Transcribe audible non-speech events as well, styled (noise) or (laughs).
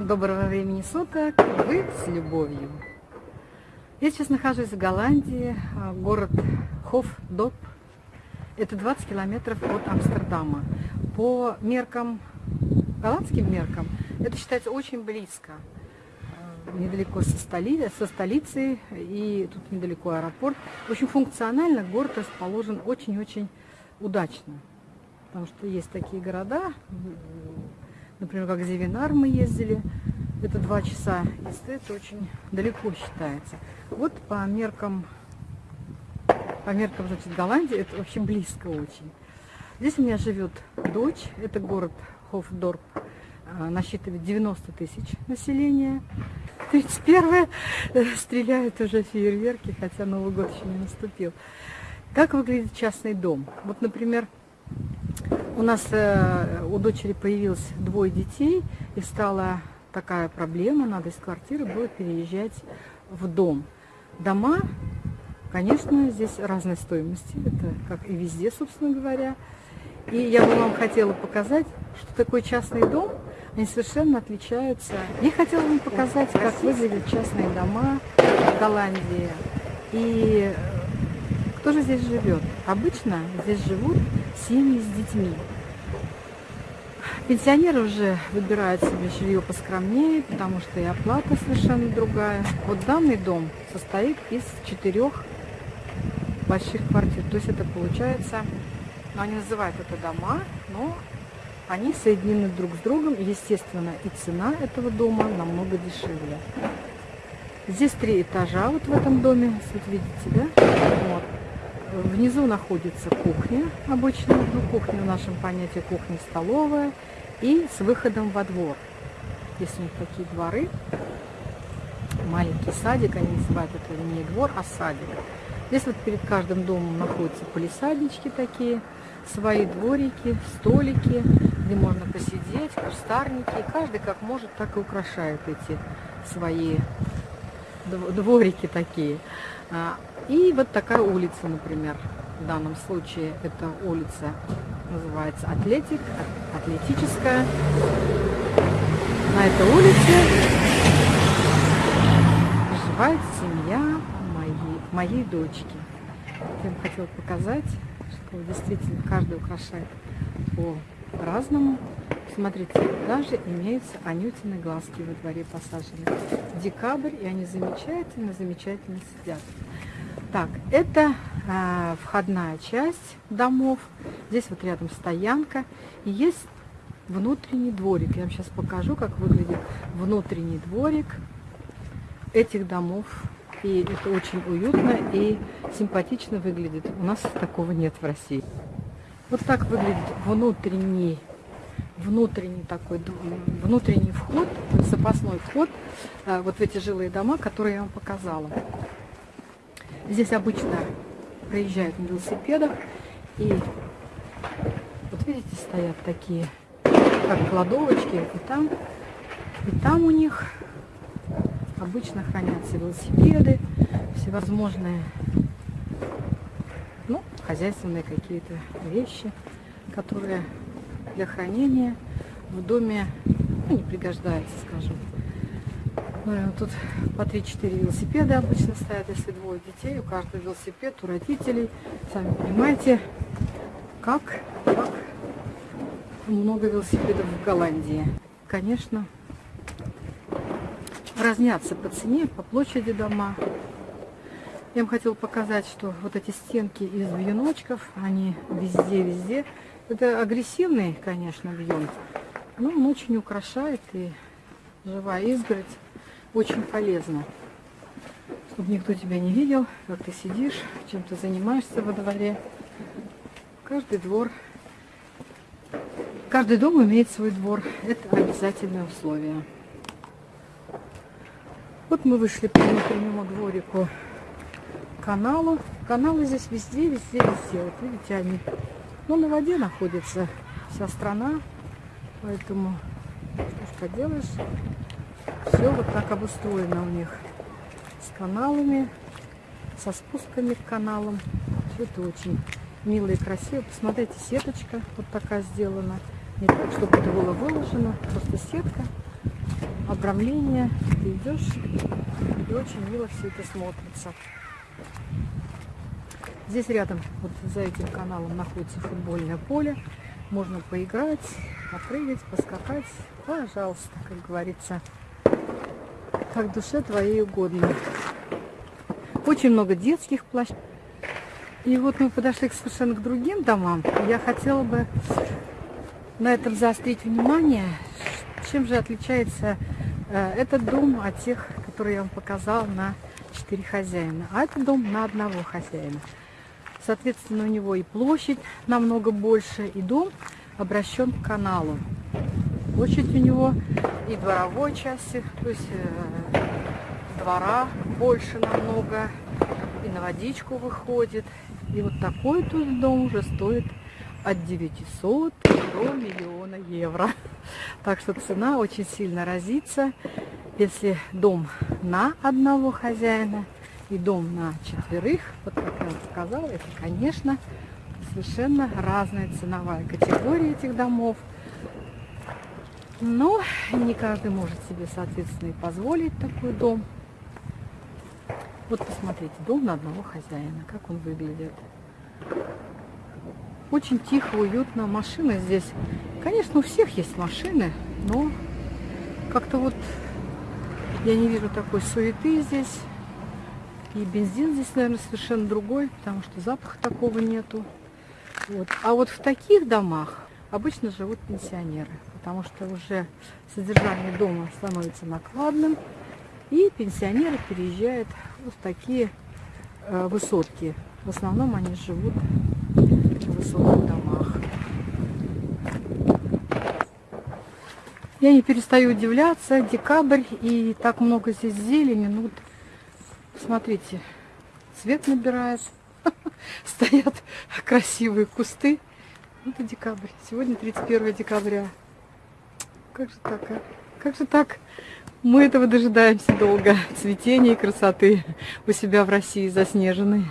Доброго времени суток, вы с любовью. Я сейчас нахожусь в Голландии, а, город Хофдоп. Это 20 километров от Амстердама. По меркам, голландским меркам, это считается очень близко. А, недалеко со, столи, со столицей, и тут недалеко аэропорт. В общем, функционально город расположен очень-очень удачно. Потому что есть такие города, например, как Зевинар мы ездили, это два часа езды, это очень далеко считается. Вот по меркам, по меркам, значит, Голландии, это вообще близко очень. Здесь у меня живет дочь, это город Хофдорп, а, насчитывает 90 тысяч населения. 31 э, стреляют уже фейерверки, хотя Новый год еще не наступил. Как выглядит частный дом? Вот, например, у нас э, у дочери появилось двое детей, и стала такая проблема, надо из квартиры было переезжать в дом. Дома, конечно, здесь разной стоимости, это как и везде, собственно говоря. И я бы вам хотела показать, что такое частный дом, они совершенно отличаются. Я хотела вам показать, как выглядят частные дома в Голландии. И кто же здесь живет? Обычно здесь живут семьи с детьми. Пенсионеры уже выбирают себе жилье поскромнее, потому что и оплата совершенно другая. Вот данный дом состоит из четырех больших квартир. То есть это получается, ну, они называют это дома, но они соединены друг с другом. Естественно, и цена этого дома намного дешевле. Здесь три этажа вот в этом доме, вот видите, да? Внизу находится кухня обычно, ну кухня в нашем понятии кухня-столовая и с выходом во двор. Здесь у них такие дворы, маленький садик, они называют это не двор, а садик. Здесь вот перед каждым домом находятся полисаднички такие, свои дворики, столики, где можно посидеть, кустарники. Каждый как может, так и украшает эти свои дворики такие. И вот такая улица, например, в данном случае это улица называется Атлетик, атлетическая. На этой улице проживает семья моей, моей дочки. Я вам хотела показать, что действительно каждый украшает по-разному. Смотрите, даже имеются анютины глазки во дворе посажены. Декабрь, и они замечательно-замечательно сидят. Так, это э, входная часть домов. Здесь вот рядом стоянка. И есть внутренний дворик. Я вам сейчас покажу, как выглядит внутренний дворик этих домов. И это очень уютно и симпатично выглядит. У нас такого нет в России. Вот так выглядит внутренний, внутренний такой, внутренний вход, запасной вход э, вот в эти жилые дома, которые я вам показала. Здесь обычно проезжают на велосипедах. И вот видите, стоят такие, как кладовочки. И там, и там у них обычно хранятся велосипеды, всевозможные, ну, хозяйственные какие-то вещи, которые для хранения в доме ну, не пригождаются, скажем. Ну, тут по 3-4 велосипеда обычно стоят, если двое детей, у каждого велосипед, у родителей. Сами понимаете, как, как много велосипедов в Голландии. Конечно, разнятся по цене, по площади дома. Я вам хотела показать, что вот эти стенки из вьюночков, они везде-везде. Это агрессивный, конечно, вьюн, но он очень украшает и живая изгородь очень полезно, чтобы никто тебя не видел, как ты сидишь, чем ты занимаешься во дворе. Каждый двор, каждый дом имеет свой двор. Это обязательное условие. Вот мы вышли по внутреннему дворику каналу. Каналы здесь везде, везде, везде. Вот видите, они ну, на воде находится вся страна, поэтому что ж поделаешь. Все вот так обустроено у них. С каналами, со спусками к каналам. Все это очень мило и красиво. Посмотрите, сеточка вот такая сделана. Не так, чтобы это было выложено, просто сетка. обрамление. Ты идешь и очень мило все это смотрится. Здесь рядом, вот за этим каналом, находится футбольное поле. Можно поиграть, попрыгать, поскакать. Пожалуйста, как говорится, как душе твоей угодно. Очень много детских площадок. И вот мы подошли совершенно к другим домам. Я хотела бы на этом заострить внимание, чем же отличается э, этот дом от тех, которые я вам показала на четыре хозяина. А это дом на одного хозяина. Соответственно, у него и площадь намного больше, и дом обращен к каналу. Площадь у него и дворовой части, то есть э, двора больше намного, и на водичку выходит. И вот такой тут дом уже стоит от 900 до миллиона евро. Так что цена очень сильно разится. Если дом на одного хозяина и дом на четверых, вот как я сказала, это, конечно, совершенно разная ценовая категория этих домов. Но не каждый может себе, соответственно, и позволить такой дом. Вот посмотрите, дом на одного хозяина, как он выглядит. Очень тихо, уютно. Машины здесь, конечно, у всех есть машины, но как-то вот я не вижу такой суеты здесь. И бензин здесь, наверное, совершенно другой, потому что запаха такого нету. Вот. А вот в таких домах обычно живут пенсионеры, потому что уже содержание дома становится накладным, и пенсионеры переезжают в такие э, высотки. В основном они живут в высоких домах. Я не перестаю удивляться, декабрь, и так много здесь зелени. Ну, вот Смотрите, цвет набирает. (laughs) Стоят красивые кусты. Это декабрь. Сегодня 31 декабря. Как же так, а? Как же так? Мы этого дожидаемся долго. Цветения и красоты у себя в России заснеженной.